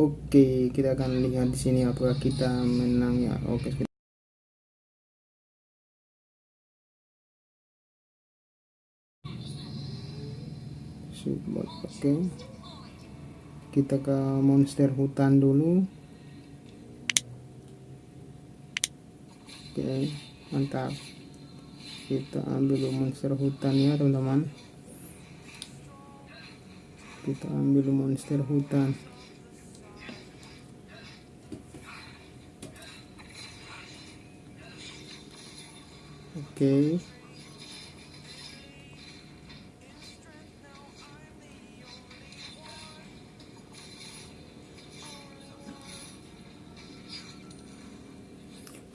Oke, kita akan lihat di sini apakah kita menang ya. Oke. Oke. Kita ke monster hutan dulu. Oke, mantap. Kita ambil monster hutan ya, teman-teman. Kita ambil monster hutan. Okay.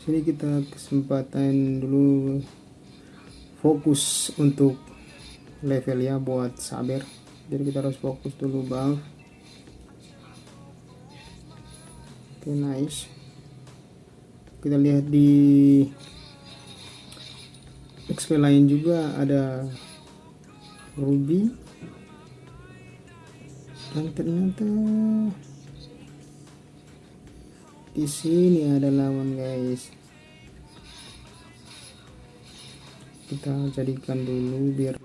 sini kita kesempatan dulu fokus untuk level ya buat sabar jadi kita harus fokus dulu bang. Oke okay, nice. Kita lihat di XP lain juga ada Ruby. Dan ternyata di sini ada lawan guys. Kita jadikan dulu biar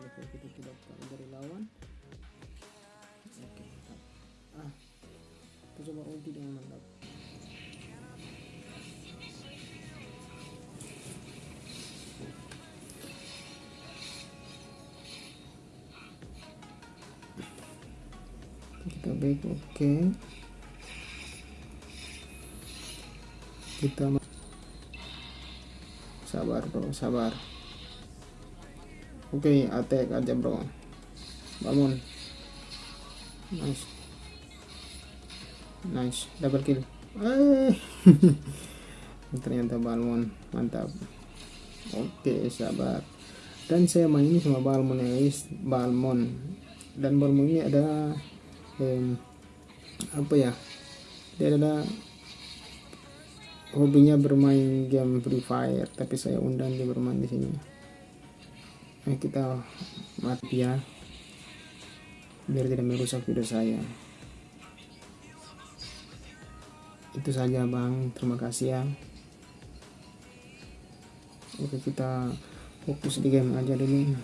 kita back oke. Okay. kita sabar bro sabar. Oke okay, attack aja bro. Bangun. Nice. Nice double kill. Eh. Ternyata balmon mantap. Oke okay, sabar. Dan saya main ini sama balmon ya guys. Balmon. Dan balmon ini ada eh, apa ya dia ada hobinya bermain game Free Fire tapi saya undang dia bermain di sini. Nah, kita mati ya biar tidak merusak video saya. Itu saja bang. Terima kasih ya. Oke kita fokus di game aja dulu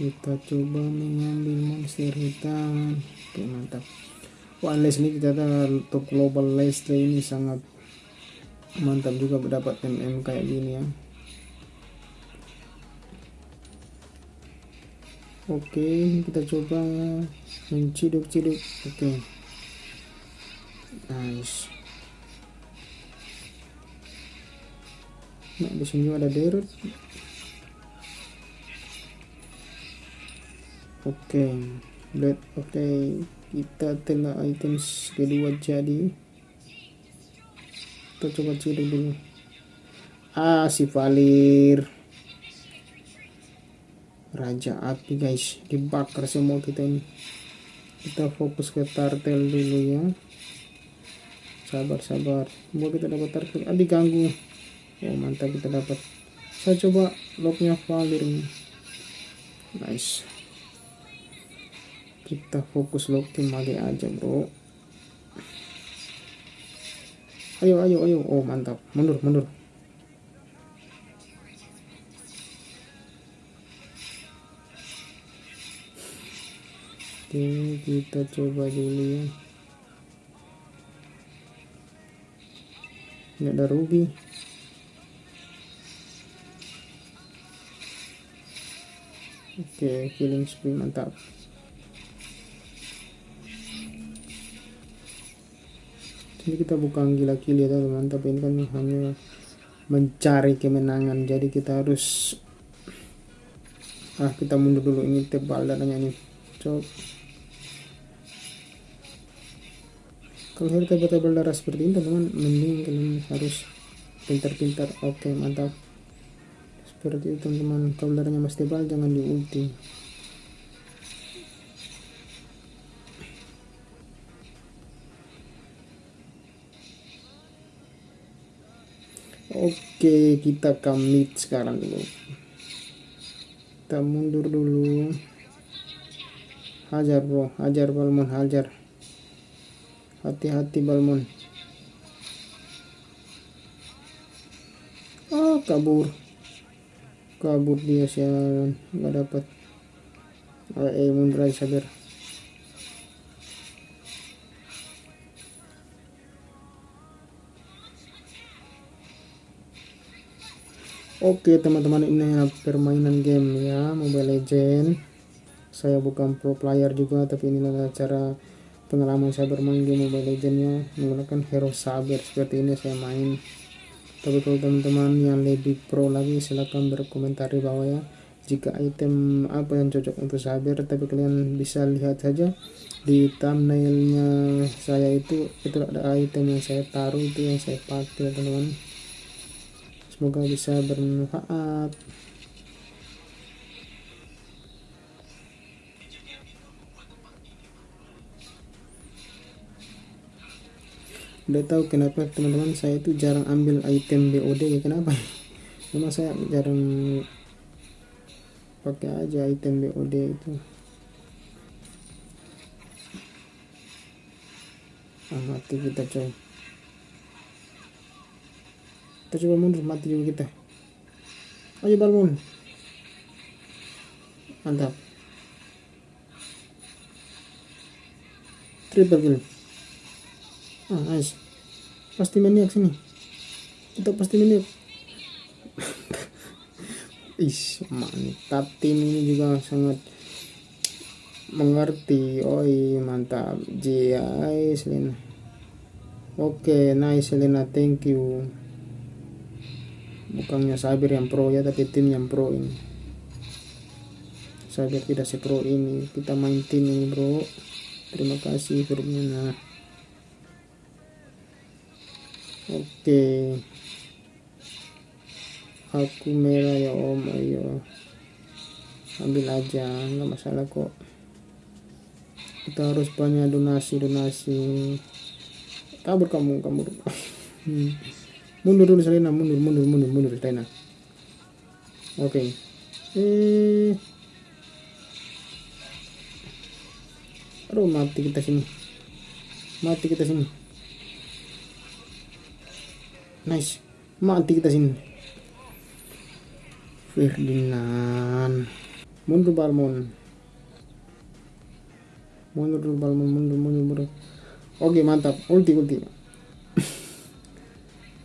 kita coba mengambil monster hitam. Oke mantap. Wah ini kita untuk global Leslie ini sangat mantap juga mendapat MM kayak gini ya. Oke kita coba menciduk-ciduk. Oke. Nice. Nah di sini ada derut oke okay. oke okay. kita telah items kedua jadi. Kita coba ciri dulu. Ah si Valir. Raja Api guys. Dibakar semua kita ini. Kita fokus ke tartel dulu ya. Sabar sabar. Buat kita dapat tartel ah diganggu. Oh mantap kita dapat. Saya coba locknya Valir nice kita fokus lock tim lagi aja bro. Ayo ayo ayo. Oh mantap. Mundur mundur. Oke kita coba dulu ya. Ini ada ruby oke killing spree mantap ini kita bukan gila-gila teman tapi ini kan hanya mencari kemenangan. Jadi kita harus ah kita mundur dulu. Ini tebal dananya ini. Cok kalau harus tebal-tebal darah seperti ini teman-teman mending kalian harus pintar-pintar. Oke mantap. Seperti itu teman-teman kalau darahnya masih tebal jangan di Oke, kita commit sekarang dulu. Kita mundur dulu. hajar bro. Hajar Balmon. Hajar. Hati-hati Balmon. Oh kabur. Kabur dia sialan. Nggak dapat eh mundur aja sabar Oke teman-teman ini permainan game ya Mobile Legend. Saya bukan pro player juga tapi ini adalah cara pengalaman saya bermain game Mobile Legend ya. Menggunakan hero saber seperti ini saya main. Tapi kalau teman-teman yang lebih pro lagi silahkan berkomentar di bawah ya. Jika item apa yang cocok untuk saber tapi kalian bisa lihat saja di thumbnailnya saya itu itu ada item yang saya taruh itu yang saya pakai teman-teman semoga bisa bermanfaat. Udah tahu kenapa teman-teman saya itu jarang ambil item BOD ya? Kenapa? Memang saya jarang pakai aja item BOD itu. Ah mati kita coy kita coba mundur mati juga kita. Ayo balmon mantap. Triple kill. Ah nice. Pasti maniak sini. Kita pasti maniak. Is mantap tim ini juga sangat mengerti. Oi mantap. GI Selena. Oke okay, nice Selena. Thank you bukannya Sabir yang pro ya tapi tim yang pro ini. Sabir tidak sepro ini. Kita main tim ini bro. Terima kasih nah. Oke. Aku merah ya om. Ayo. Ambil aja. Nggak masalah kok. Kita harus banyak donasi donasi kabur kamu kabur. Hmm mundur dulu Selena. Mundur mundur mundur mundur Selena. Oke. Okay. eh. Aduh mati kita sini. Mati kita sini. Nice. Mati kita sini. Ferdinand. Mundur Balmon. Mundur Balmon. Mundur mundur mundur. Oke mantap. Ulti ulti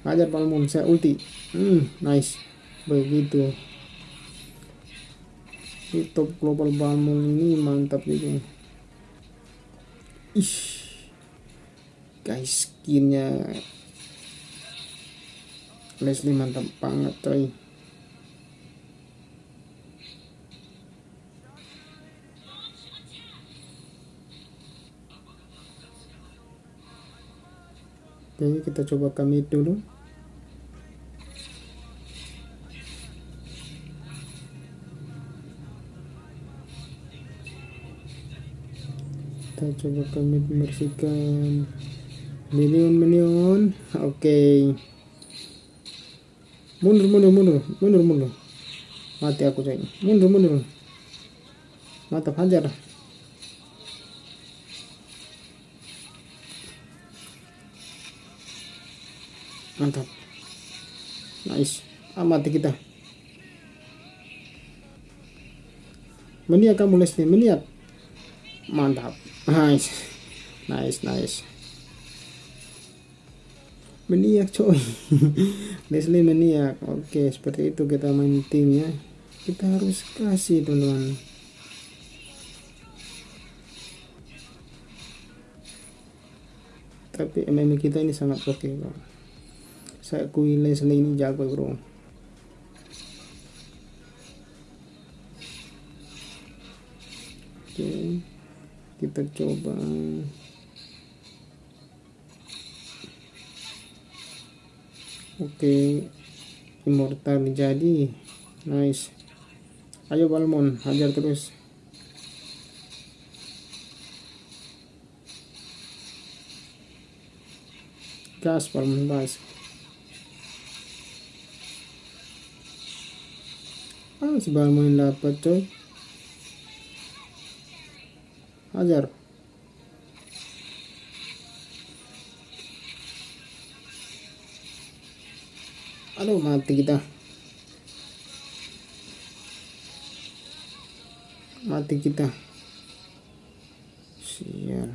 Hajar Palmon, saya ulti. Hmm, nice. Begitu. Di top global Palmon ini mantap juga. Ih. Guys, skinnya Leslie mantap banget coy. Oke, kita coba kami dulu. Kita coba kami bersihkan. Minion minion oke. Okay. mundur mundur mundur. Mundur mundur. Mati aku coy. Mundur mundur. Mantap hajar. Mantap. Nice. Ah, mati kita. Meniak kamu Leslie meniak. Mantap nice. Nice nice. Meniak coy. Leslie meniak. Oke seperti itu kita main tim ya. Kita harus kasih teman-teman. Tapi MM kita ini sangat oke okay, saya akui Leslie ini jago bro kita coba. Oke immortal jadi. Nice. Ayo Balmon hajar terus. Gas Balmon gas. Ah si Balmon dapat coy Hajar. Aduh, mati kita. Mati kita. Sial.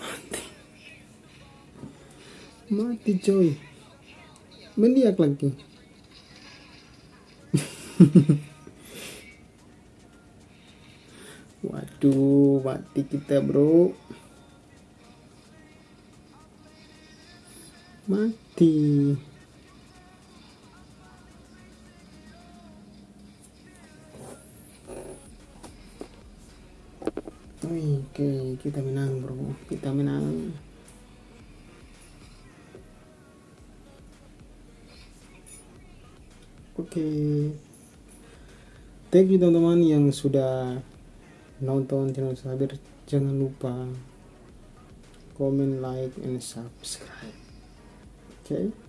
Mati. Mati coy. Mendiak lagi. Waduh, mati kita bro. Mati. Oke, kita menang bro. Kita menang. Oke. Thank you teman-teman yang sudah nonton channel Sabir. Jangan lupa comment, like, and subscribe. Oke. Okay?